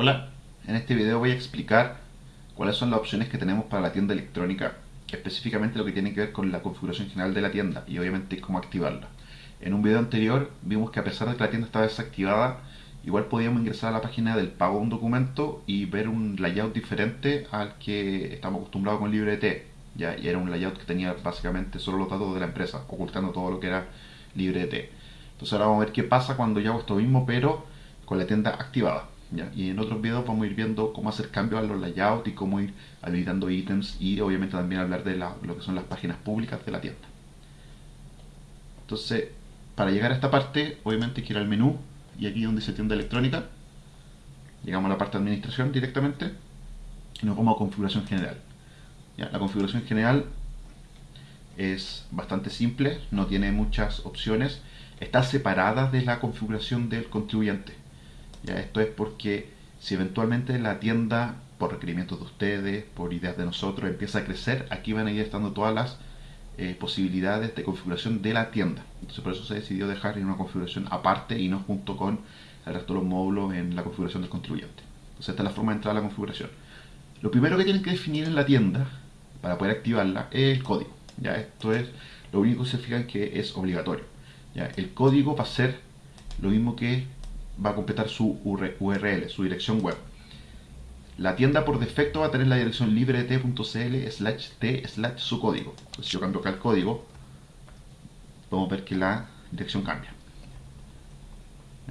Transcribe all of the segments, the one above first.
Hola, en este video voy a explicar cuáles son las opciones que tenemos para la tienda electrónica, específicamente lo que tiene que ver con la configuración general de la tienda y obviamente cómo activarla. En un video anterior vimos que a pesar de que la tienda estaba desactivada, igual podíamos ingresar a la página del pago de un documento y ver un layout diferente al que estamos acostumbrados con LibreT. ¿ya? Y era un layout que tenía básicamente solo los datos de la empresa, ocultando todo lo que era LibreT. Entonces ahora vamos a ver qué pasa cuando yo hago esto mismo, pero con la tienda activada. Y en otros videos vamos a ir viendo cómo hacer cambios a los layouts y cómo ir habilitando ítems y obviamente también hablar de lo que son las páginas públicas de la tienda. Entonces, para llegar a esta parte, obviamente quiero ir al menú y aquí donde dice tienda electrónica, llegamos a la parte de administración directamente y nos vamos a configuración general. La configuración general es bastante simple, no tiene muchas opciones, está separada de la configuración del contribuyente. ¿Ya? Esto es porque si eventualmente la tienda, por requerimientos de ustedes, por ideas de nosotros, empieza a crecer, aquí van a ir estando todas las eh, posibilidades de configuración de la tienda. Entonces por eso se decidió dejar en una configuración aparte y no junto con el resto de los módulos en la configuración del contribuyente. Entonces esta es la forma de entrar a la configuración. Lo primero que tienen que definir en la tienda para poder activarla es el código. ¿ya? Esto es lo único que se fijan que es obligatorio. ¿ya? El código va a ser lo mismo que va a completar su URL, su dirección web. La tienda por defecto va a tener la dirección libret.cl slash t slash su código. si yo cambio acá el código, podemos ver que la dirección cambia.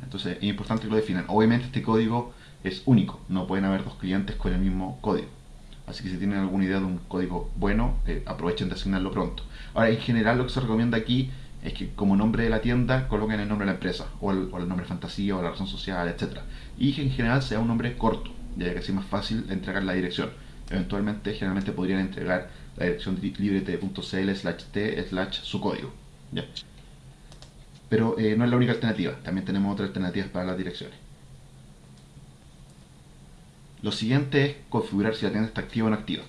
Entonces es importante que lo definan. Obviamente este código es único, no pueden haber dos clientes con el mismo código. Así que si tienen alguna idea de un código bueno, eh, aprovechen de asignarlo pronto. Ahora, en general lo que se recomienda aquí es que como nombre de la tienda coloquen el nombre de la empresa, o el, nombre de fantasía, o la razón social, etc. Y que en general sea un nombre corto, ya que así es más fácil entregar la dirección. Eventualmente, generalmente podrían entregar la dirección librete.cl slash t slash su código. Pero eh, no es la única alternativa, también tenemos otras alternativas para las direcciones. Lo siguiente es configurar si la tienda está activa o no activa.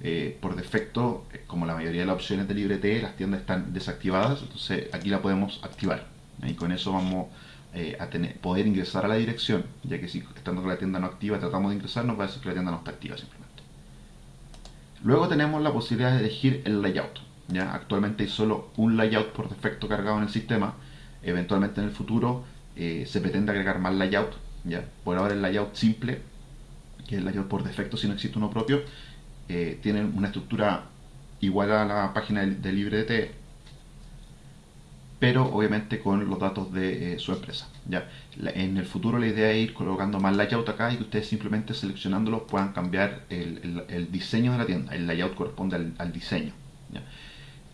Eh, por defecto, eh, como la mayoría de las opciones de LibreT, las tiendas están desactivadas, entonces aquí la podemos activar. Y con eso vamos eh, a tener, poder ingresar a la dirección, ya que si estando con la tienda no activa tratamos de ingresar, nos va a decir que la tienda no está activa simplemente. Luego tenemos la posibilidad de elegir el layout. ¿ya? Actualmente hay solo un layout por defecto cargado en el sistema. Eventualmente en el futuro se pretende agregar más layout. ¿ya? Por ahora el layout simple, que es el layout por defecto si no existe uno propio, eh, tienen una estructura igual a la página de, LibreT, pero obviamente con los datos de eh, su empresa. ¿ya? en el futuro la idea es ir colocando más layout acá y que ustedes simplemente seleccionándolos puedan cambiar el, diseño de la tienda. El layout corresponde al, diseño.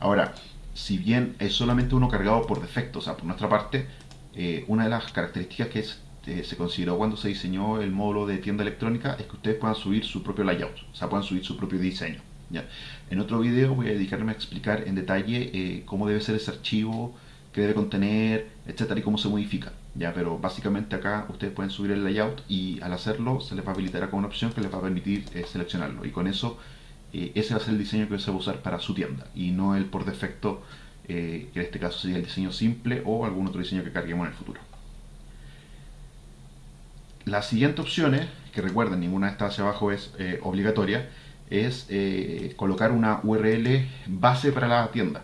Ahora, si bien es solamente uno cargado por defecto, o sea, por nuestra parte, eh, una de las características que es este, se consideró cuando se diseñó el módulo de tienda electrónica es que ustedes puedan subir su propio layout, o sea, puedan subir su propio diseño. ¿ya? En otro video voy a dedicarme a explicar en detalle eh, cómo debe ser ese archivo, qué debe contener, etcétera, y cómo se modifica. ¿ya? Pero básicamente acá ustedes pueden subir el layout y al hacerlo se les va a habilitar con una opción que les va a permitir eh, seleccionarlo. Y con eso eh, ese va a ser el diseño que se va a usar para su tienda y no el por defecto, que en este caso sería el diseño simple o algún otro diseño que carguemos en el futuro. La siguiente opción es, que recuerden, ninguna de estas hacia abajo es eh, obligatoria, es eh, colocar una URL base para la tienda.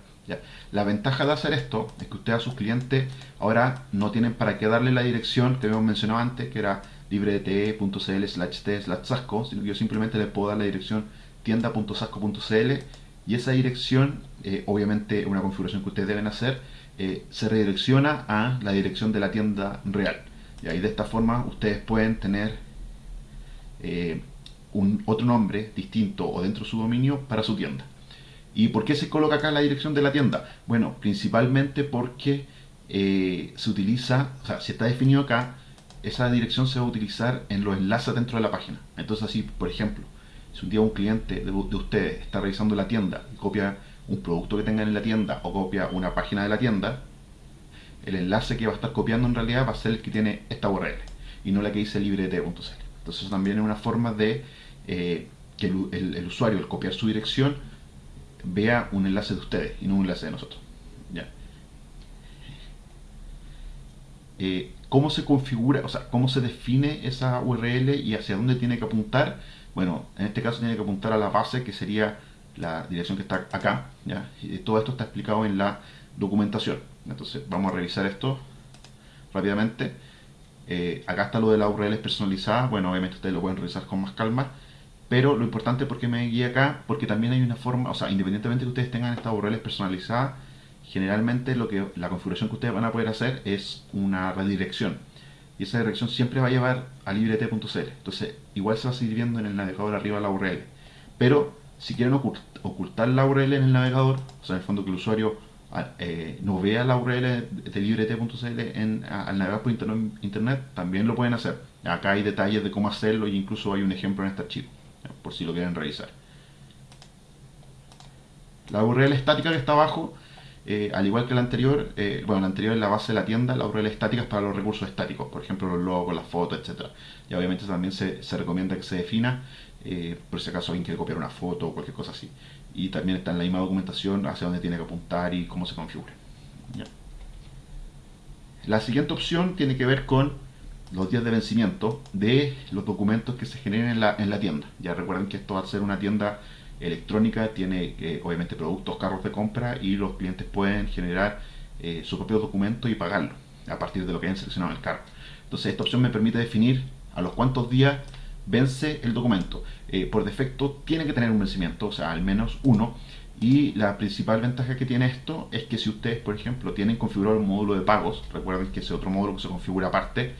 La ventaja de hacer esto es que ustedes a sus clientes ahora no tienen para qué darle la dirección que habíamos mencionado antes, que era librete.cl slash t slash sasco, sino que yo simplemente les puedo dar la dirección tienda.sasco.cl y esa dirección, eh, obviamente una configuración que ustedes deben hacer, se redirecciona a la dirección de la tienda real. Y ahí de esta forma ustedes pueden tener eh, un otro nombre distinto o dentro de su dominio para su tienda. ¿Y por qué se coloca acá la dirección de la tienda? Bueno, principalmente porque eh, se utiliza, o sea, si está definido acá, esa dirección se va a utilizar en los enlaces dentro de la página. Entonces así, por ejemplo, si un día un cliente de, de ustedes está revisando la tienda y copia un producto que tengan en la tienda o copia una página de la tienda, el enlace que va a estar copiando en realidad va a ser el que tiene esta URL y no la que dice librete.cl. Entonces también es una forma de eh, que el, usuario al copiar su dirección vea un enlace de ustedes y no un enlace de nosotros. eh, cómo se configura, o sea, cómo se define esa URL y hacia dónde tiene que apuntar. Bueno, en este caso tiene que apuntar a la base, que sería la dirección que está acá. ¿ya? Y todo esto está explicado en la documentación. Entonces, vamos a revisar esto rápidamente. Eh, acá está lo de las URLs personalizadas. Bueno, obviamente ustedes lo pueden revisar con más calma. Pero lo importante porque me guía acá, porque también hay una forma, o sea, independientemente de que ustedes tengan estas URLs personalizadas, generalmente lo que la configuración que ustedes van a poder hacer es una redirección. Y esa dirección siempre va a llevar a librete.cl. Entonces, igual se va a seguir viendo en el navegador arriba la URL. Pero, si quieren ocultar la URL en el navegador, o sea, en el fondo que el usuario eh, no vea la URL de librete.cl en, al navegar por internet, también lo pueden hacer. Acá hay detalles de cómo hacerlo y incluso hay un ejemplo en este archivo, por si lo quieren revisar. La URL estática que está abajo eh, al igual que la anterior, eh, bueno, la anterior es la base de la tienda, la URL estática es para los recursos estáticos, por ejemplo los logos, las fotos, etc. Y obviamente también se, recomienda que se defina, eh, por si acaso alguien quiere copiar una foto o cualquier cosa así. Y también está en la misma documentación hacia dónde tiene que apuntar y cómo se configura. La siguiente opción tiene que ver con los días de vencimiento de los documentos que se generen en la, en la tienda. Ya recuerden que esto va a ser una tienda electrónica tiene eh, obviamente productos, carros de compra y los clientes pueden generar eh, su propio documento y pagarlo a partir de lo que hayan seleccionado en el carro. Entonces esta opción me permite definir a los cuantos días vence el documento. Eh, por defecto tiene que tener un vencimiento, o sea, al menos uno. Y la principal ventaja que tiene esto es que si ustedes, por ejemplo, tienen configurado un módulo de pagos, recuerden que ese otro módulo que se configura aparte,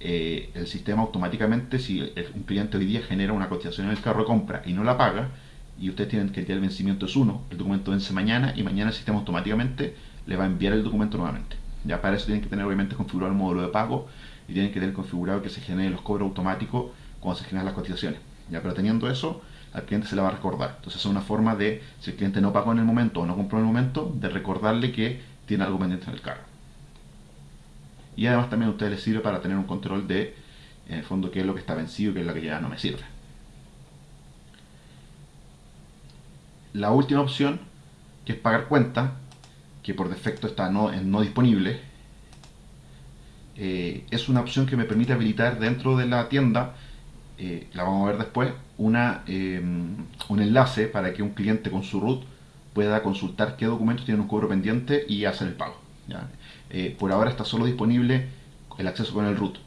el sistema automáticamente, si un cliente hoy día genera una cotización en el carro de compra y no la paga, y ustedes tienen que el vencimiento es uno, el documento vence mañana y mañana el sistema automáticamente le va a enviar el documento nuevamente. Ya para eso tienen que tener obviamente configurado el módulo de pago y tienen que tener configurado que se generen los cobros automáticos cuando se generan las cotizaciones. Ya, pero teniendo eso, al cliente se le va a recordar. Entonces es una forma de, si el cliente no pagó en el momento o no compró en el momento, de recordarle que tiene algo pendiente en el carro. Y además también a ustedes les sirve para tener un control de, en el fondo, qué es lo que está vencido y qué es lo que ya no me sirve. la última opción, que es pagar cuenta, que por defecto está no, no disponible, eh, es una opción que me permite habilitar dentro de la tienda, eh, la vamos a ver después, una, eh, un enlace para que un cliente con su root pueda consultar qué documentos tienen un cobro pendiente y hacer el pago. por ahora está solo disponible el acceso con el root.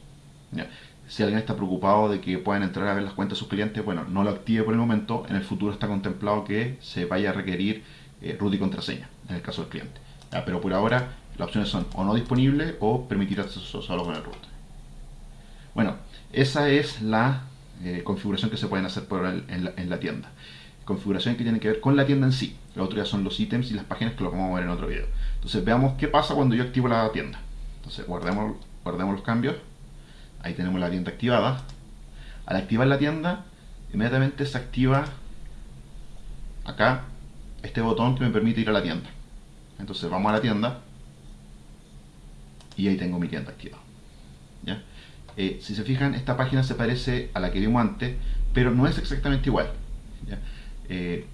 Si alguien está preocupado de que puedan entrar a ver las cuentas de sus clientes, bueno, no lo active por el momento. En el futuro está contemplado que se vaya a requerir eh, root y contraseña, en el caso del cliente. pero por ahora las opciones son o no disponible o permitir acceso solo con el root. Bueno, esa es la eh, configuración que se pueden hacer por en, la, tienda. Configuración que tiene que ver con la tienda en sí. Lo otro ya son los ítems y las páginas que lo vamos a ver en otro video. Entonces veamos qué pasa cuando yo activo la tienda. Entonces guardemos, guardemos los cambios. Ahí tenemos la tienda activada. Al activar la tienda, inmediatamente se activa acá este botón que me permite ir a la tienda. Entonces vamos a la tienda y ahí tengo mi tienda activada. Eh, si se fijan, esta página se parece a la que vimos antes, pero no es exactamente igual. Eh,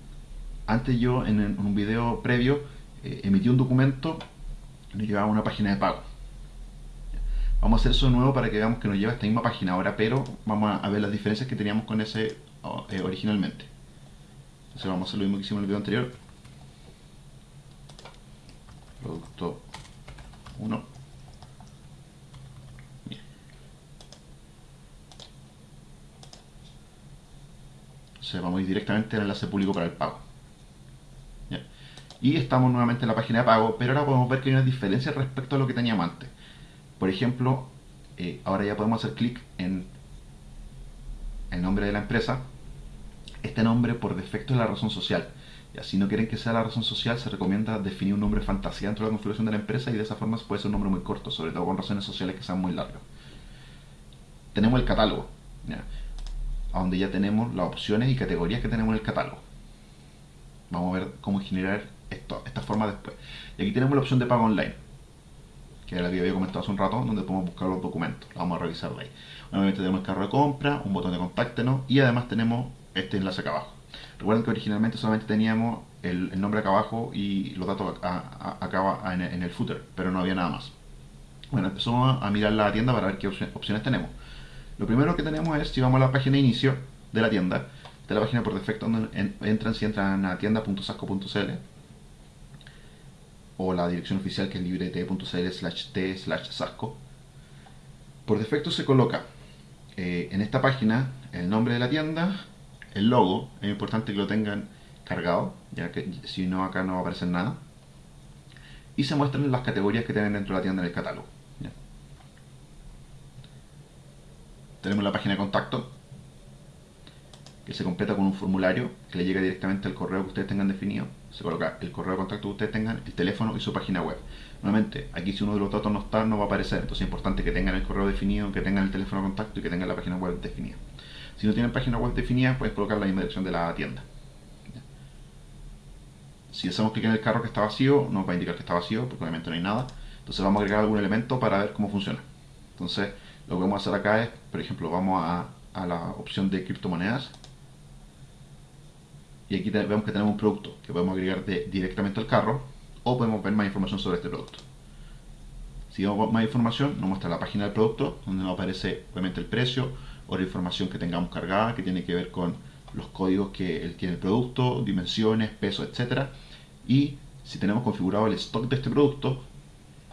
antes yo en, un video previo eh, emití un documento y nos llevaba a una página de pago. Vamos a hacer eso de nuevo para que veamos que nos lleva a esta misma página ahora, pero vamos a ver las diferencias que teníamos con ese eh, originalmente. Entonces vamos a hacer lo mismo que hicimos en el video anterior. Producto 1. Entonces vamos a ir directamente al enlace público para el pago. Y estamos nuevamente en la página de pago, pero ahora podemos ver que hay una diferencia respecto a lo que teníamos antes. Por ejemplo, eh, ahora ya podemos hacer clic en el nombre de la empresa. Este nombre por defecto es la razón social. Y si no quieren que sea la razón social, se recomienda definir un nombre fantasía dentro de la configuración de la empresa y de esa forma puede ser un nombre muy corto, sobre todo con razones sociales que sean muy largas. Tenemos el catálogo, a donde ya tenemos las opciones y categorías que tenemos en el catálogo. Vamos a ver cómo generar esto, esta forma después. Y aquí tenemos la opción de pago online que era la había comentado hace un rato, donde podemos buscar los documentos. Lo vamos a revisar de ahí. Nuevamente tenemos el carro de compra, un botón de contáctenos y además tenemos este enlace acá abajo. Recuerden que originalmente solamente teníamos el, nombre acá abajo y los datos acá, en, el footer, pero no había nada más. Bueno, empezamos a mirar la tienda para ver qué opciones tenemos. Lo primero que tenemos es, si vamos a la página de inicio de la tienda, de la página por defecto donde entran, si entran a tienda.sasco.cl o la dirección oficial que es librete.cl slash t slash sasco. Por defecto se coloca eh, en esta página el nombre de la tienda, el logo, es importante que lo tengan cargado, ya que si no acá no va a aparecer nada. Y se muestran las categorías que tienen dentro de la tienda en el catálogo. Tenemos la página de contacto, que se completa con un formulario que le llega directamente al correo que ustedes tengan definido. Se coloca el correo de contacto que ustedes tengan, el teléfono y su página web. Nuevamente, aquí si uno de los datos no está, no va a aparecer. Entonces es importante que tengan el correo definido, que tengan el teléfono de contacto y que tengan la página web definida. Si no tienen página web definida, pueden colocar la misma dirección de la tienda. Si hacemos clic en el carro que está vacío, nos va a indicar que está vacío, porque obviamente no hay nada. Entonces vamos a agregar algún elemento para ver cómo funciona. Entonces, lo que vamos a hacer acá es, por ejemplo, vamos a, la opción de criptomonedas y aquí vemos que tenemos un producto que podemos agregar directamente al carro o podemos ver más información sobre este producto. Si vemos más información, nos muestra la página del producto, donde nos aparece obviamente el precio o la información que tengamos cargada, que tiene que ver con los códigos que tiene el producto, dimensiones, peso, etc. Y si tenemos configurado el stock de este producto,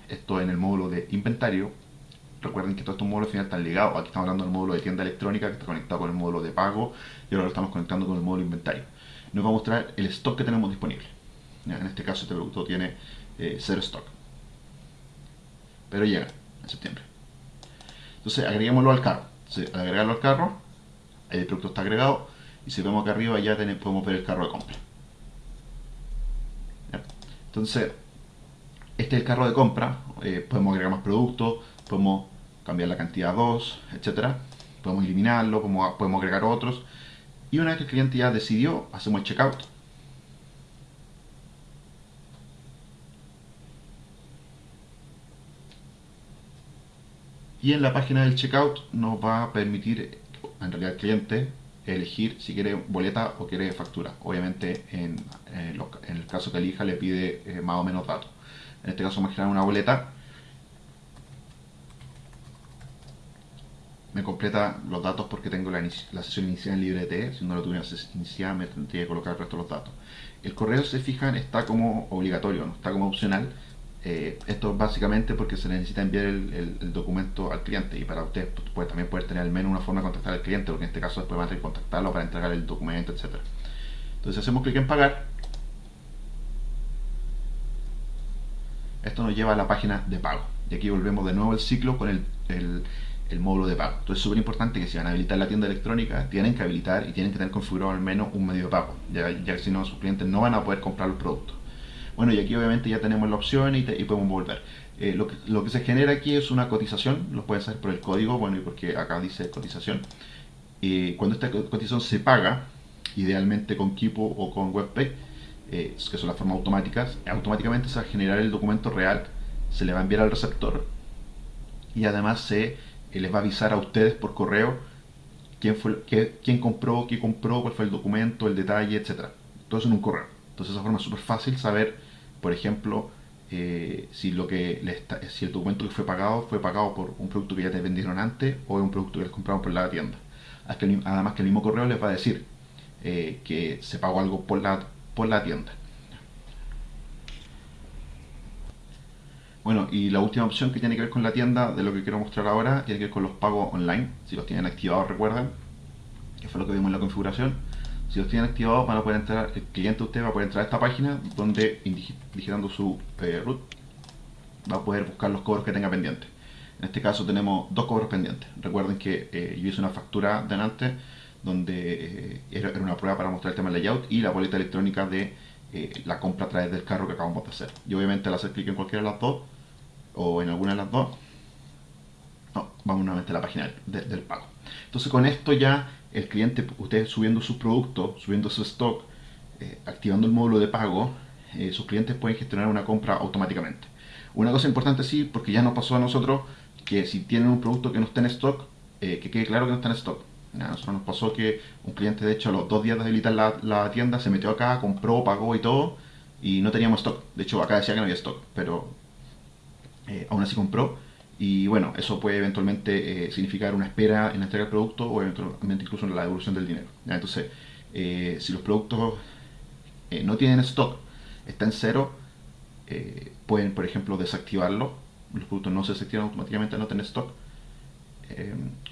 esto en el módulo de inventario, recuerden que todos estos módulos al final están ligados, aquí estamos hablando del módulo de tienda electrónica que está conectado con el módulo de pago y ahora lo estamos conectando con el módulo inventario nos va a mostrar el stock que tenemos disponible. En este caso este producto tiene eh, cero stock. Pero llega en septiembre. Entonces agreguémoslo al carro. al agregarlo al carro, el producto está agregado y si vemos acá arriba ya podemos ver el carro de compra. Entonces, este es el carro de compra. Eh, podemos agregar más productos, podemos cambiar la cantidad 2, etcétera. Podemos eliminarlo, podemos agregar otros. Y una vez que el cliente ya decidió, hacemos el checkout. Y en la página del checkout nos va a permitir, en realidad el cliente, elegir si quiere boleta o quiere factura. Obviamente en, el caso que elija le pide eh, más o menos datos. En este caso vamos a generar una boleta me completa los datos porque tengo la, sesión inicial en LibreT. Si no lo tuviera iniciada, me tendría que colocar el resto de los datos. El correo, se fijan, está como obligatorio, no está como opcional. Eh, esto básicamente porque se necesita enviar el, documento al cliente y para usted pues, también poder tener al menos una forma de contactar al cliente, porque en este caso después van a tener que contactarlo para entregar el documento, etc. Entonces hacemos clic en pagar. Esto nos lleva a la página de pago. Y aquí volvemos de nuevo el ciclo con el módulo de pago. Entonces es súper importante que si van a habilitar la tienda electrónica, tienen que habilitar y tienen que tener configurado al menos un medio de pago, ya, que si no sus clientes no van a poder comprar los productos. Bueno, y aquí obviamente ya tenemos la opción y, podemos volver. Eh, lo, que, lo, que, se genera aquí es una cotización, lo pueden saber por el código, bueno, y porque acá dice cotización. Eh, cuando esta cotización se paga, idealmente con Kipo o con WebPay, eh, que son las formas automáticas, automáticamente se va a generar el documento real, se le va a enviar al receptor y además se les va a avisar a ustedes por correo quién, fue, quién compró, qué compró, cuál fue el documento, el detalle, etc. Todo eso en un correo. Entonces, de esa forma es súper fácil saber, por ejemplo, eh, si, lo que si el documento que fue pagado fue pagado por un producto que ya te vendieron antes o un producto que les compraron por la tienda. Además que el mismo correo les va a decir eh, que se pagó algo por la, por la tienda. Bueno, y la última opción que tiene que ver con la tienda de lo que quiero mostrar ahora tiene que ver con los pagos online. Si los tienen activados, recuerden, que fue lo que vimos en la configuración. Si los tienen activados, van a poder entrar, el cliente usted va a poder entrar a esta página donde, digitando su eh, root, va a poder buscar los cobros que tenga pendientes. En este caso tenemos dos cobros pendientes. Recuerden que eh, yo hice una factura de antes donde eh, era, una prueba para mostrar el tema del layout y la boleta electrónica de la compra a través del carro que acabamos de hacer. Y obviamente al hacer clic en cualquiera de las dos, o en alguna de las dos, no, vamos nuevamente a la página del pago. Entonces con esto ya el cliente, usted subiendo su producto, subiendo su stock, eh, activando el módulo de pago, eh, sus clientes pueden gestionar una compra automáticamente. Una cosa importante sí, porque ya nos pasó a nosotros que si tienen un producto que no está en stock, eh, que quede claro que no está en stock. A nosotros nos pasó que un cliente, de hecho, a los dos días de habilitar la, la, tienda, se metió acá, compró, pagó y todo, y no teníamos stock. De hecho, acá decía que no había stock, pero eh, aún así compró Y bueno, eso puede eventualmente eh, significar una espera en la entrega del producto o eventualmente incluso en la devolución del dinero. Entonces, eh, si los productos no tienen stock, está en cero, pueden, por ejemplo, desactivarlo. Los productos no se desactivan automáticamente al no tener stock.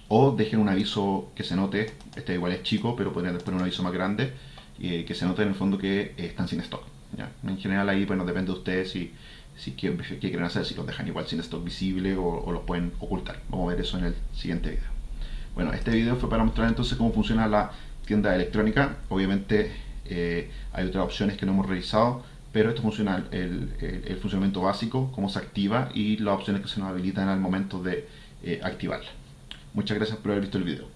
o dejen un aviso que se note, este igual es chico, pero podrían poner un aviso más grande, que se note en el fondo que están sin stock. En general ahí, depende de ustedes si si quieren hacer, si los dejan igual sin stock visible o, los pueden ocultar. Vamos a ver eso en el siguiente video. Bueno, este video fue para mostrar entonces cómo funciona la tienda electrónica. Obviamente eh, hay otras opciones que no hemos revisado, pero esto funciona el, el, funcionamiento básico, cómo se activa y las opciones que se nos habilitan al momento de eh, activarla. Muchas gracias por haber visto el video.